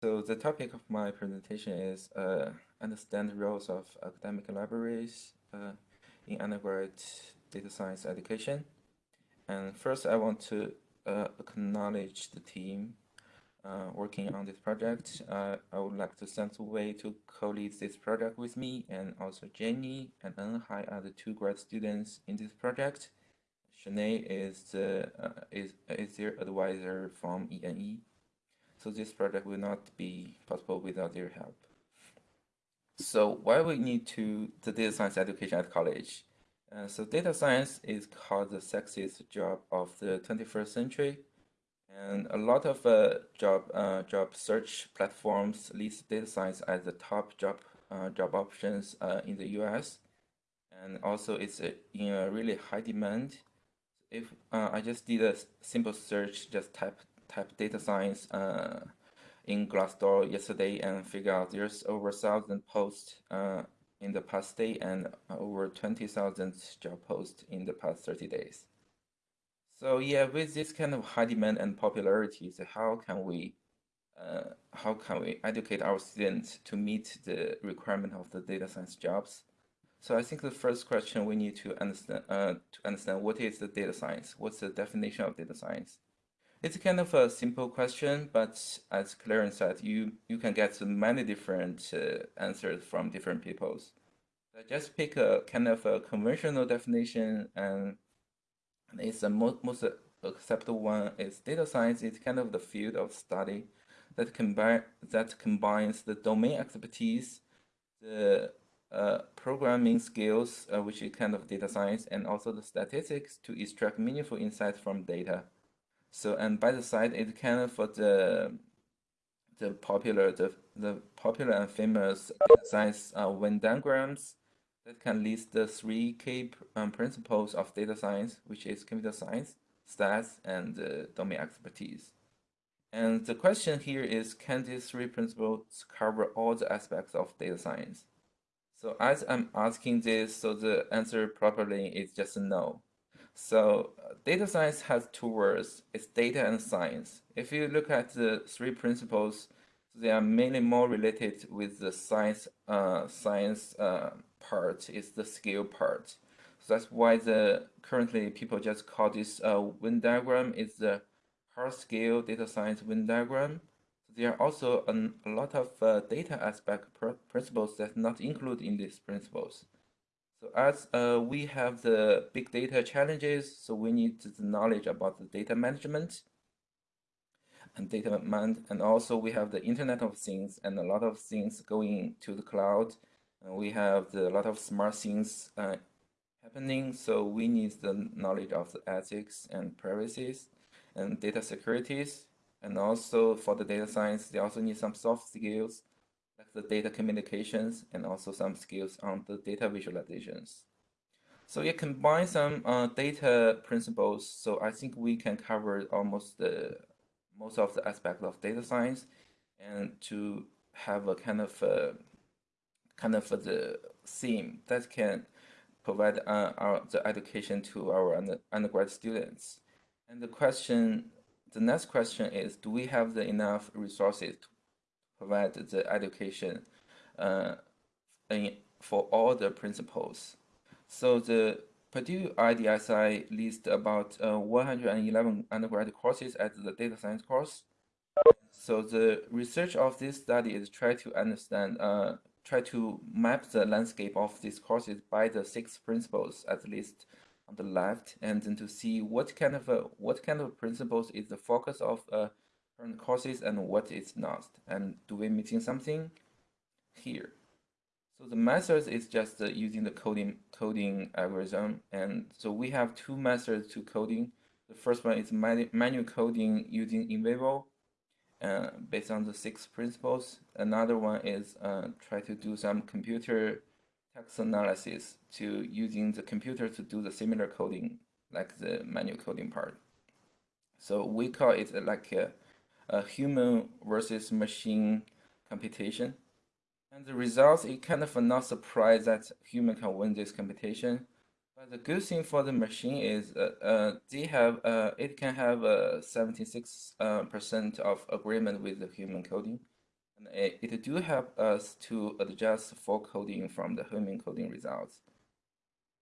So the topic of my presentation is uh, understand the roles of academic libraries uh, in undergraduate data science education. And first I want to uh, acknowledge the team uh, working on this project. Uh, I would like to thank Wei to co-lead this project with me and also Jenny and Enhai are the two grad students in this project. Shanae is, the, uh, is, is their advisor from ENE. So this project will not be possible without your help. So why we need to the data science education at college? Uh, so data science is called the sexiest job of the 21st century. And a lot of uh, job uh, job search platforms list data science as the top job uh, job options uh, in the US. And also it's in a really high demand. If uh, I just did a simple search, just type type data science uh, in Glassdoor yesterday and figure out there's over 1,000 posts uh, in the past day and over 20,000 job posts in the past 30 days. So yeah, with this kind of high demand and popularity, so how can we uh, how can we educate our students to meet the requirement of the data science jobs? So I think the first question we need to understand uh, to understand what is the data science? What's the definition of data science? It's kind of a simple question, but as Clarence said, you, you can get many different uh, answers from different peoples. So just pick a kind of a conventional definition and it's the most, most acceptable one is data science is kind of the field of study that combine that combines the domain expertise, the uh, programming skills, uh, which is kind of data science, and also the statistics to extract meaningful insights from data. So and by the side, it of for the the popular the the popular and famous science uh, Venn diagrams that can list the three key um, principles of data science, which is computer science, stats, and uh, domain expertise. And the question here is, can these three principles cover all the aspects of data science? So as I'm asking this, so the answer properly is just no. So uh, data science has two words. It's data and science. If you look at the three principles, they are mainly more related with the science uh, science uh, part. It's the skill part. So that's why the currently people just call this uh, Venn diagram is the hard skill data science Venn diagram. There are also an, a lot of uh, data aspect pr principles that not included in these principles. So as uh, we have the big data challenges, so we need the knowledge about the data management and data management, and also we have the Internet of Things and a lot of things going to the cloud. And we have the, a lot of smart things uh, happening, so we need the knowledge of the ethics and privacies and data securities. And also for the data science, they also need some soft skills like the data communications and also some skills on the data visualizations. So it combines some uh, data principles. So I think we can cover almost the most of the aspect of data science and to have a kind of a, kind of the theme that can provide uh, our, the education to our under, undergrad students. And the question, the next question is, do we have the enough resources to provide the education uh, in, for all the principles. So the Purdue IDSI lists about uh, 111 undergraduate courses as the data science course. So the research of this study is try to understand, uh, try to map the landscape of these courses by the six principles at least on the left, and then to see what kind of uh, what kind of principles is the focus of uh, current courses and what is not. And do we missing something here? So the method is just uh, using the coding coding algorithm. And so we have two methods to coding. The first one is manual coding using NVivo uh, based on the six principles. Another one is uh, try to do some computer text analysis to using the computer to do the similar coding like the manual coding part. So we call it like a a human versus machine computation. And the results, it kind of not surprised that human can win this competition. But the good thing for the machine is uh, uh, they have uh, it can have a 76% uh, of agreement with the human coding. And it, it do help us to adjust for coding from the human coding results.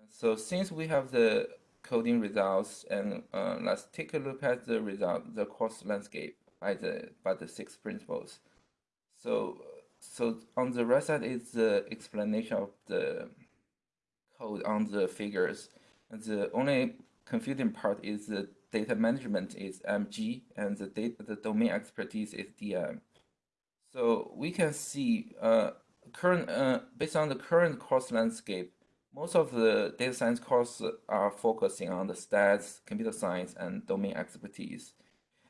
And so since we have the coding results, and uh, let's take a look at the result, the course landscape by the by the six principles. So so on the right side is the explanation of the code on the figures. And the only confusing part is the data management is MG and the data the domain expertise is DM. So we can see uh, current uh, based on the current course landscape, most of the data science courses are focusing on the stats, computer science, and domain expertise.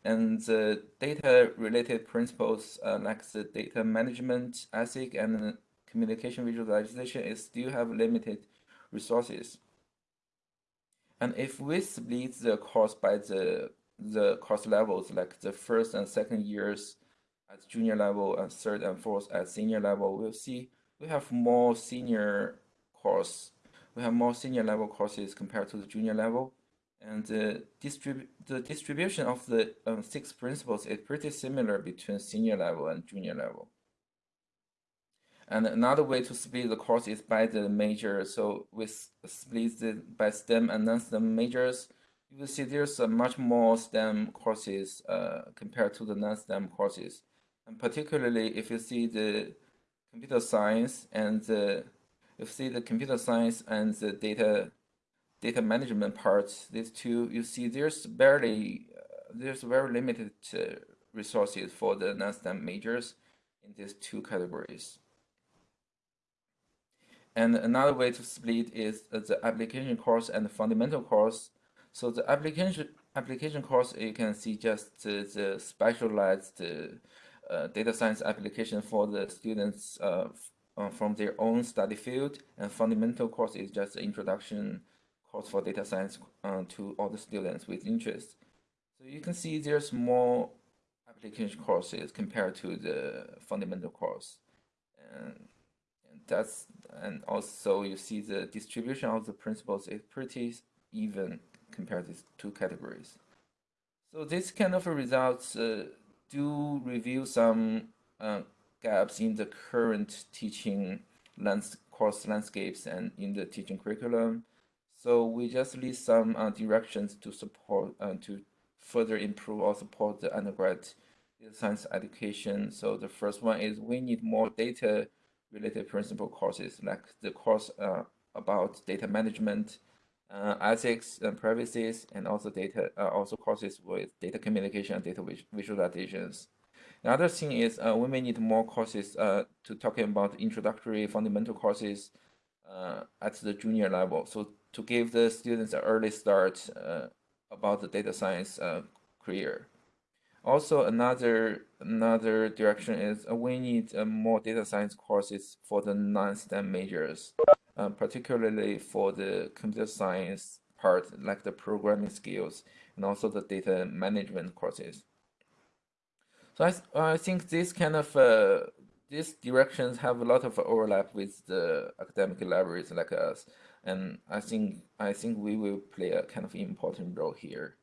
And the data-related principles uh, like the data management, ASIC, and communication visualization is still have limited resources. And if we split the course by the the course levels, like the first and second years at junior level and third and fourth at senior level, we'll see we have more senior course. We have more senior level courses compared to the junior level. And the, distrib the distribution of the um, six principles is pretty similar between senior level and junior level. And another way to split the course is by the major. So we split it by STEM and non-STEM majors. You will see there's a much more STEM courses uh, compared to the non-STEM courses. And particularly if you see the computer science and the, if you see the computer science and the data data management parts, these two, you see there's barely, uh, there's very limited uh, resources for the non-STEM majors in these two categories. And another way to split is uh, the application course and the fundamental course. So the application application course, you can see just uh, the specialized uh, data science application for the students uh, from their own study field. And fundamental course is just the introduction course for data science uh, to all the students with interest. So you can see there's more application courses compared to the fundamental course. And, and that's and also you see the distribution of the principles is pretty even compared to these two categories. So this kind of results uh, do reveal some uh, gaps in the current teaching lands course landscapes and in the teaching curriculum. So we just list some uh, directions to support uh, to further improve or support the undergrad science education. So the first one is we need more data related principle courses like the course uh, about data management, uh, ethics and privacy, and also data uh, also courses with data communication and data visualizations. The other thing is uh, we may need more courses uh, to talking about introductory fundamental courses uh, at the junior level. So to give the students an early start uh, about the data science uh, career. Also, another another direction is uh, we need uh, more data science courses for the non-STEM majors, uh, particularly for the computer science part, like the programming skills and also the data management courses. So I, I think this kind of uh, these directions have a lot of overlap with the academic libraries like us and I think I think we will play a kind of important role here.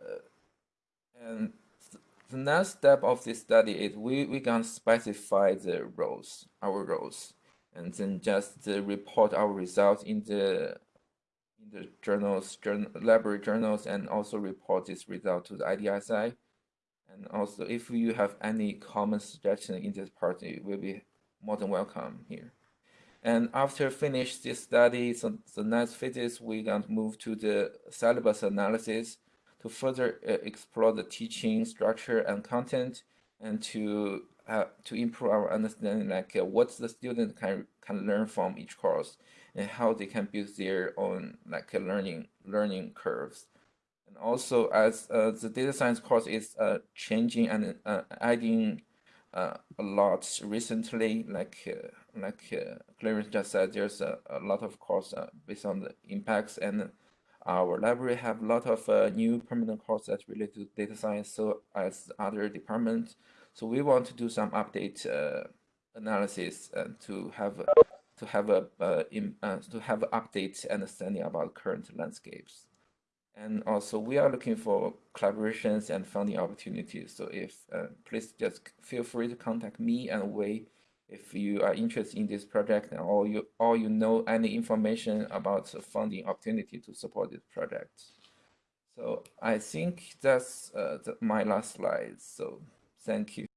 Uh, and th the next step of this study is we we can specify the roles, our roles, and then just uh, report our results in the in the journals, journal, library journals, and also report this result to the IDSI. And also, if you have any common suggestion in this part, it will be more than welcome here. And after finish this study, so the next phase we're going to move to the syllabus analysis to further uh, explore the teaching structure and content and to uh, to improve our understanding like uh, what the student can can learn from each course and how they can build their own like uh, learning learning curves. And also as uh, the data science course is uh, changing and adding a lot recently, like like uh, Clarence just said, there's a, a lot of course uh, based on the impacts and our library have a lot of uh, new permanent courses that related to data science so as other departments. So we want to do some update uh, analysis to have to have a uh, in, uh, to have update understanding about current landscapes. And also, we are looking for collaborations and funding opportunities. So if uh, please just feel free to contact me and Wei if you are interested in this project or you or you know any information about the funding opportunity to support this project. So I think that's uh, the, my last slide. So thank you.